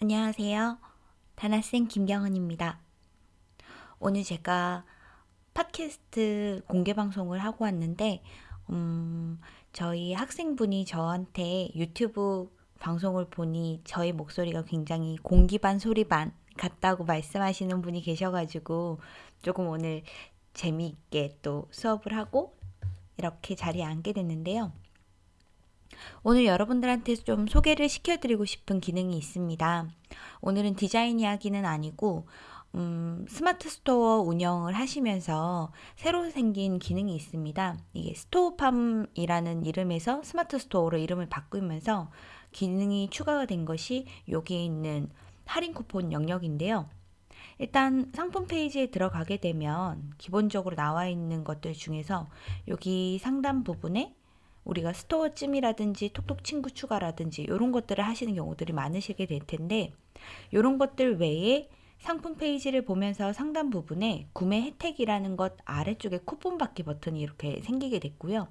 안녕하세요. 다나쌤 김경은입니다. 오늘 제가 팟캐스트 공개 방송을 하고 왔는데, 음, 저희 학생분이 저한테 유튜브 방송을 보니 저의 목소리가 굉장히 공기 반 소리 반 같다고 말씀하시는 분이 계셔가지고 조금 오늘 재미있게 또 수업을 하고 이렇게 자리에 앉게 됐는데요. 오늘 여러분들한테 좀 소개를 시켜드리고 싶은 기능이 있습니다. 오늘은 디자인 이야기는 아니고 음, 스마트 스토어 운영을 하시면서 새로 생긴 기능이 있습니다. 이게 스토어팜이라는 이름에서 스마트 스토어로 이름을 바꾸면서 기능이 추가가 된 것이 여기에 있는 할인 쿠폰 영역인데요. 일단 상품 페이지에 들어가게 되면 기본적으로 나와 있는 것들 중에서 여기 상단 부분에 우리가 스토어 찜이라든지 톡톡 친구 추가라든지 이런 것들을 하시는 경우들이 많으시게 될 텐데 이런 것들 외에 상품 페이지를 보면서 상단 부분에 구매 혜택이라는 것 아래쪽에 쿠폰 받기 버튼이 이렇게 생기게 됐고요.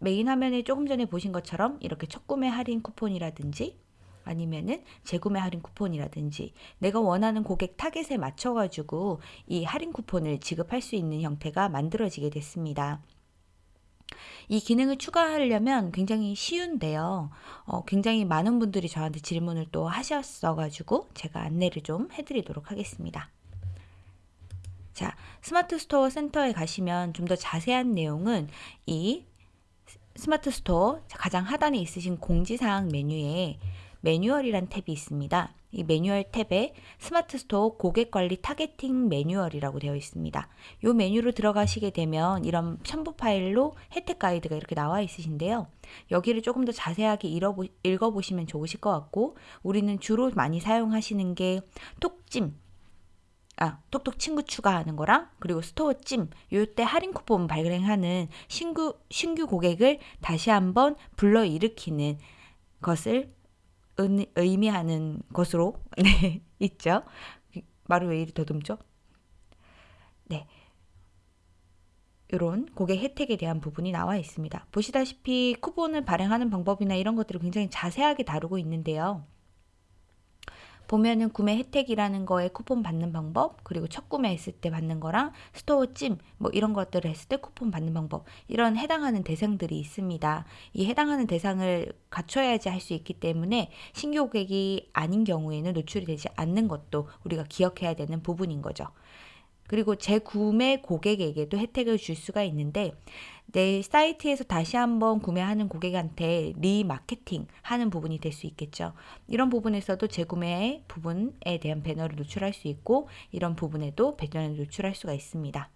메인 화면에 조금 전에 보신 것처럼 이렇게 첫 구매 할인 쿠폰이라든지 아니면은 재구매 할인 쿠폰이라든지 내가 원하는 고객 타겟에 맞춰 가지고 이 할인 쿠폰을 지급할 수 있는 형태가 만들어지게 됐습니다. 이 기능을 추가하려면 굉장히 쉬운데요. 어, 굉장히 많은 분들이 저한테 질문을 또 하셨어가지고 제가 안내를 좀 해드리도록 하겠습니다. 자, 스마트 스토어 센터에 가시면 좀 더 자세한 내용은 이 스마트 스토어 가장 하단에 있으신 공지사항 메뉴에 매뉴얼이란 탭이 있습니다. 이 매뉴얼 탭에 스마트 스토어 고객 관리 targeting 매뉴얼이라고 되어 있습니다. 이 메뉴로 들어가시게 되면 이런 첨부 파일로 혜택 가이드가 이렇게 나와 있으신데요. 여기를 조금 더 자세하게 읽어보시면 좋으실 것 같고 우리는 주로 많이 사용하시는 게 톡찜 아, 톡톡 친구 추가하는 거랑 그리고 스토어 찜 요때 할인 쿠폰 발행하는 신규 신규 고객을 다시 한번 불러 일으키는 것을 의미하는 것으로 네, 있죠. 말을 왜 이리 더듬죠? 네. 이런 고객 혜택에 대한 부분이 나와 있습니다. 보시다시피 쿠폰을 발행하는 방법이나 이런 것들을 굉장히 자세하게 다루고 있는데요. 보면은 구매 혜택이라는 거에 쿠폰 받는 방법, 그리고 첫 구매했을 때 받는 거랑 스토어 찜, 뭐 이런 것들을 했을 때 쿠폰 받는 방법, 이런 해당하는 대상들이 있습니다. 이 해당하는 대상을 갖춰야지 할 수 있기 때문에 신규 고객이 아닌 경우에는 노출이 되지 않는 것도 우리가 기억해야 되는 부분인 거죠. 그리고 재구매 고객에게도 혜택을 줄 수가 있는데 내 사이트에서 다시 한번 구매하는 고객한테 리마케팅 하는 부분이 될 수 있겠죠. 이런 부분에서도 재구매 부분에 대한 배너를 노출할 수 있고 이런 부분에도 배너를 노출할 수가 있습니다.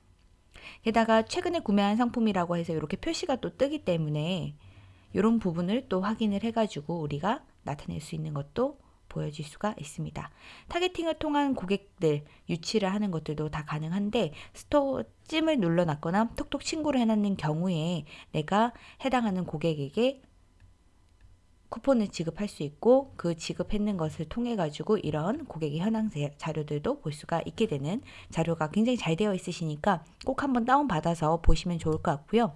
게다가 최근에 구매한 상품이라고 해서 이렇게 표시가 또 뜨기 때문에 이런 부분을 또 확인을 해가지고 우리가 나타낼 수 있는 것도 보여질 수가 있습니다. 타겟팅을 통한 고객들 유치를 하는 것들도 다 가능한데 스토어 찜을 눌러놨거나 톡톡 친구를 해놨는 경우에 내가 해당하는 고객에게 쿠폰을 지급할 수 있고 그 지급했는 것을 통해 가지고 이런 고객의 현황 자료들도 볼 수가 있게 되는 자료가 굉장히 잘 되어 있으시니까 꼭 한번 다운 받아서 보시면 좋을 것 같고요.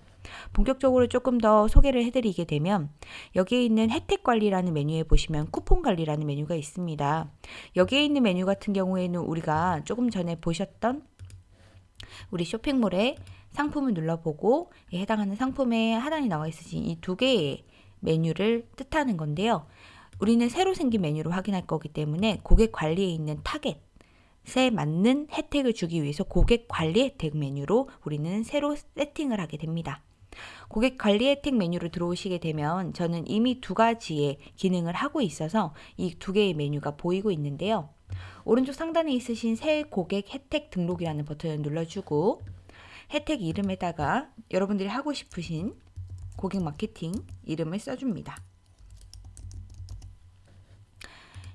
본격적으로 조금 더 소개를 해드리게 되면 여기에 있는 혜택 관리라는 메뉴에 보시면 쿠폰 관리라는 메뉴가 있습니다. 여기에 있는 메뉴 같은 경우에는 우리가 조금 전에 보셨던 우리 쇼핑몰에 상품을 눌러보고 해당하는 상품에 하단에 나와 있으신 이 두 개의 메뉴를 뜻하는 건데요. 우리는 새로 생긴 메뉴로 확인할 거기 때문에 고객 관리에 있는 타겟에 맞는 혜택을 주기 위해서 고객 관리 혜택 메뉴로 우리는 새로 세팅을 하게 됩니다. 고객 관리 혜택 메뉴로 들어오시게 되면 저는 이미 두 가지의 기능을 하고 있어서 이 두 개의 메뉴가 보이고 있는데요. 오른쪽 상단에 있으신 새 고객 혜택 등록이라는 버튼을 눌러주고 혜택 이름에다가 여러분들이 하고 싶으신 고객 마케팅 이름을 써줍니다.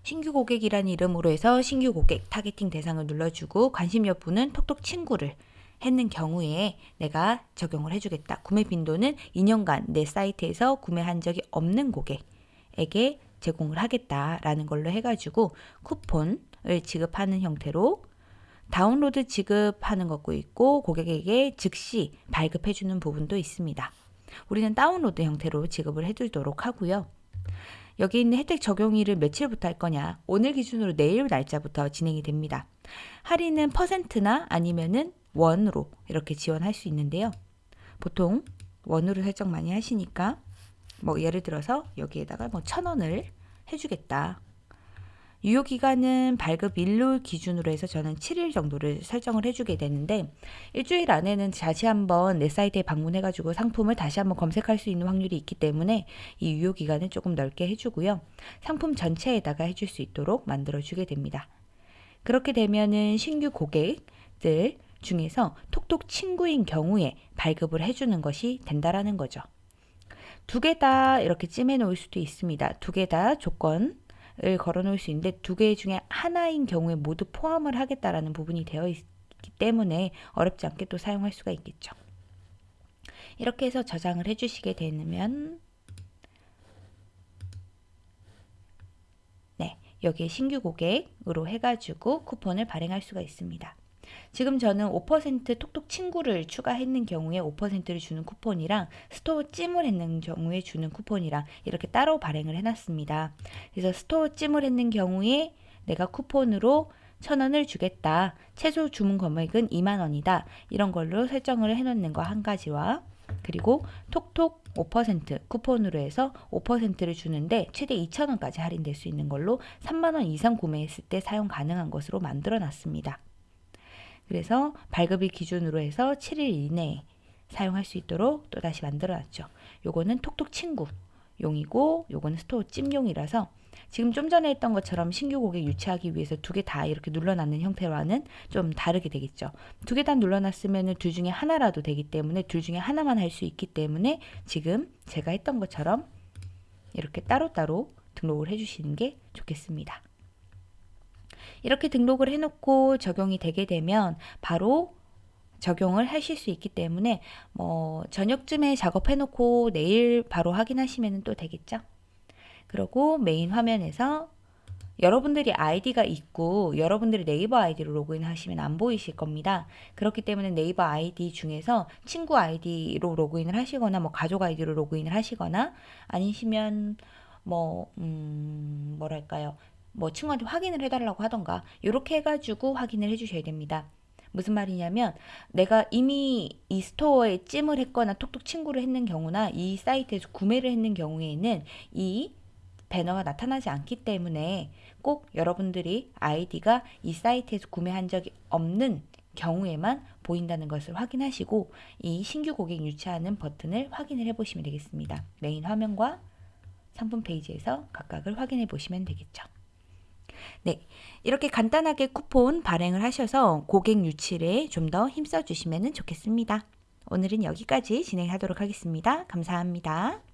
신규 고객이라는 이름으로 해서 신규 고객 타겟팅 대상을 눌러주고 관심 여부는 톡톡 친구를 했는 경우에 내가 적용을 해주겠다. 구매 빈도는 2년간 내 사이트에서 구매한 적이 없는 고객에게 제공을 하겠다라는 걸로 해가지고 쿠폰을 지급하는 형태로 다운로드 지급하는 것도 있고 고객에게 즉시 발급해주는 부분도 있습니다. 우리는 다운로드 형태로 지급을 해주도록 하고요. 여기 있는 혜택 적용일을 며칠부터 할 거냐? 오늘 기준으로 내일 날짜부터 진행이 됩니다. 할인은 퍼센트나 아니면은 원으로 이렇게 지원할 수 있는데요. 보통 원으로 설정 많이 하시니까 뭐 예를 들어서 여기에다가 뭐 천 원을 해주겠다. 유효 기간은 발급 일로 기준으로 해서 저는 7일 정도를 설정을 해주게 되는데 일주일 안에는 다시 한번 내 사이트에 방문해가지고 상품을 다시 한번 검색할 수 있는 확률이 있기 때문에 이 유효 기간을 조금 넓게 해주고요. 상품 전체에다가 해줄 수 있도록 만들어주게 됩니다. 그렇게 되면은 신규 고객들 중에서 톡톡 친구인 경우에 발급을 해주는 것이 된다라는 거죠. 두 개 다 이렇게 찜해 놓을 수도 있습니다. 두 개 다 조건을 걸어 놓을 수 있는데 두 개 중에 하나인 경우에 모두 포함을 하겠다라는 부분이 되어 있기 때문에 어렵지 않게 또 사용할 수가 있겠죠. 이렇게 해서 저장을 해주시게 되면 네, 여기에 신규 고객으로 해가지고 쿠폰을 발행할 수가 있습니다. 지금 저는 5% 톡톡 친구를 추가했는 경우에 5%를 주는 쿠폰이랑 스토어 찜을 했는 경우에 주는 쿠폰이랑 이렇게 따로 발행을 해놨습니다. 그래서 스토어 찜을 했는 경우에 내가 쿠폰으로 천 원을 주겠다. 최소 주문 금액은 2만 원이다. 이런 걸로 설정을 해놓는 거 한 가지와 그리고 톡톡 5% 쿠폰으로 해서 5%를 주는데 최대 2,000원까지 할인될 수 있는 걸로 3만원 이상 구매했을 때 사용 가능한 것으로 만들어 놨습니다. 그래서 발급일 기준으로 해서 7일 이내에 사용할 수 있도록 또다시 만들어 놨죠. 요거는 톡톡 친구용이고 요거는 스토어 찜용이라서 지금 좀 전에 했던 것처럼 신규 고객 유치하기 위해서 두 개 다 이렇게 눌러놨는 형태와는 좀 다르게 되겠죠. 두 개 다 눌러놨으면 둘 중에 하나라도 되기 때문에 둘 중에 하나만 할 수 있기 때문에 지금 제가 했던 것처럼 이렇게 따로따로 등록을 해주시는 게 좋겠습니다. 이렇게 등록을 해놓고 적용이 되게 되면 바로 적용을 하실 수 있기 때문에 뭐 저녁쯤에 작업해 놓고 내일 바로 확인하시면 또 되겠죠. 그리고 메인 화면에서 여러분들이 아이디가 있고 여러분들이 네이버 아이디로 로그인 하시면 안 보이실 겁니다. 그렇기 때문에 네이버 아이디 중에서 친구 아이디로 로그인을 하시거나 뭐 가족 아이디로 로그인을 하시거나 아니시면 뭐 음, 뭐랄까요 뭐 친구한테 확인을 해달라고 하던가 이렇게 해가지고 확인을 해주셔야 됩니다. 무슨 말이냐면 내가 이미 이 스토어에 찜을 했거나 톡톡 친구를 했는 경우나 이 사이트에서 구매를 했는 경우에는 이 배너가 나타나지 않기 때문에 꼭 여러분들이 아이디가 이 사이트에서 구매한 적이 없는 경우에만 보인다는 것을 확인하시고 이 신규 고객 유치하는 버튼을 확인을 해 보시면 되겠습니다. 메인 화면과 상품 페이지에서 각각을 확인해 보시면 되겠죠. 네, 이렇게 간단하게 쿠폰 발행을 하셔서 고객 유치에 좀 더 힘써 주시면 좋겠습니다. 오늘은 여기까지 진행하도록 하겠습니다. 감사합니다.